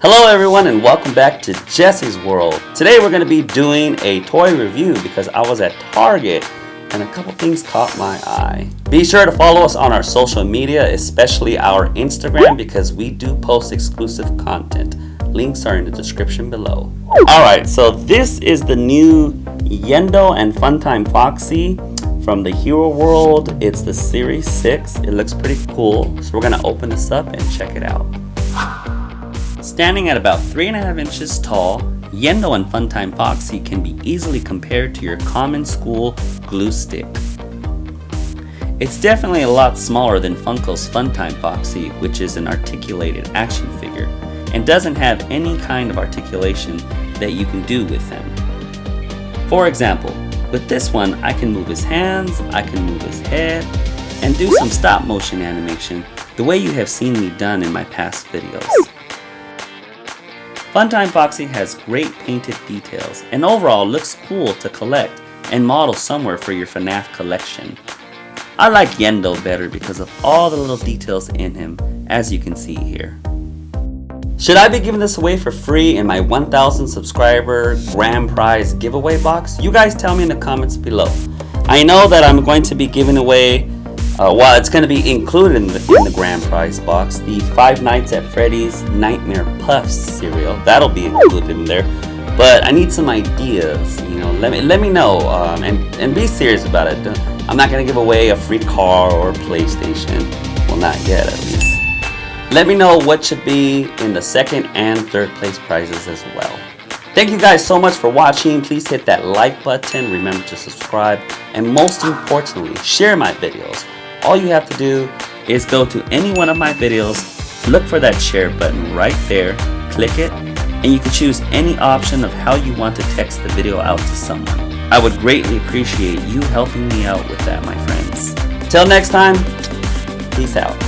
Hello everyone and welcome back to Jesse's World. Today we're going to be doing a toy review because I was at Target and a couple things caught my eye. Be sure to follow us on our social media, especially our Instagram because we do post exclusive content. Links are in the description below. Alright, so this is the new Yenndo and Funtime Foxy from the Hero World. It's the Series 6. It looks pretty cool. So we're going to open this up and check it out. Standing at about 3.5 inches tall, Yenndo and Funtime Foxy can be easily compared to your common school glue stick. It's definitely a lot smaller than Funko's Funtime Foxy, which is an articulated action figure, and doesn't have any kind of articulation that you can do with them. For example, with this one, I can move his hands, I can move his head, and do some stop motion animation the way you have seen me done in my past videos. Funtime Foxy has great painted details and overall looks cool to collect and model somewhere for your FNAF collection. I like Yenndo better because of all the little details in him as you can see here. Should I be giving this away for free in my 1000 subscriber grand prize giveaway box? You guys tell me in the comments below. I know that I'm going to be giving away uh, well, it's going to be included in the, in the grand prize box, the Five Nights at Freddy's Nightmare Puffs cereal. That'll be included in there. But I need some ideas, you know, let me, let me know um, and, and be serious about it. I'm not going to give away a free car or PlayStation. Well, not yet at least. Let me know what should be in the second and third place prizes as well. Thank you guys so much for watching. Please hit that like button. Remember to subscribe. And most importantly, share my videos. All you have to do is go to any one of my videos, look for that share button right there, click it, and you can choose any option of how you want to text the video out to someone. I would greatly appreciate you helping me out with that, my friends. Till next time, peace out.